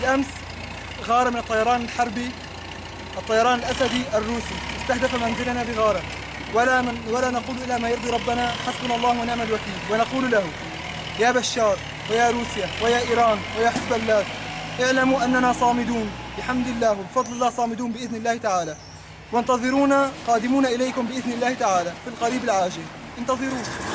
بالأمس غارة من الطيران الحربي الطيران الأسدي الروسي. استهدف منزلنا بغارة. ولا من ولا نقول إلا ما يرضي ربنا حسبنا الله ونعم الوكيل. ونقول له يا بشار ويا روسيا ويا إيران ويا حزب الله اعلموا أننا صامدون. بحمد الله وبفضل الله صامدون بإذن الله تعالى. وانتظرونا قادمون إليكم بإذن الله تعالى في القريب العاجل. انتظرونا.